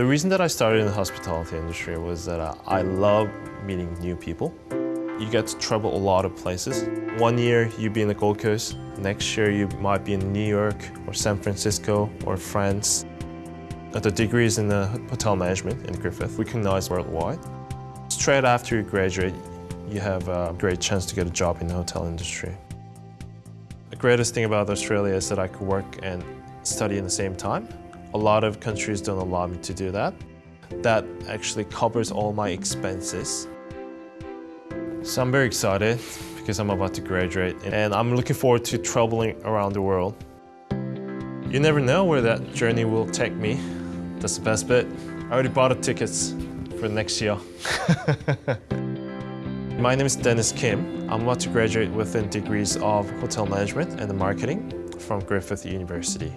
The reason that I started in the hospitality industry was that uh, I love meeting new people. You get to travel a lot of places. One year you'd be in the Gold Coast, next year you might be in New York or San Francisco or France. The degree is in the hotel management in Griffith, recognized worldwide. Straight after you graduate, you have a great chance to get a job in the hotel industry. The greatest thing about Australia is that I could work and study in the same time. A lot of countries don't allow me to do that. That actually covers all my expenses. So I'm very excited because I'm about to graduate and I'm looking forward to traveling around the world. You never know where that journey will take me. That's the best bit. I already bought the tickets for next year. My name is Dennis Kim. I'm about to graduate with degrees of hotel management and marketing from Griffith University.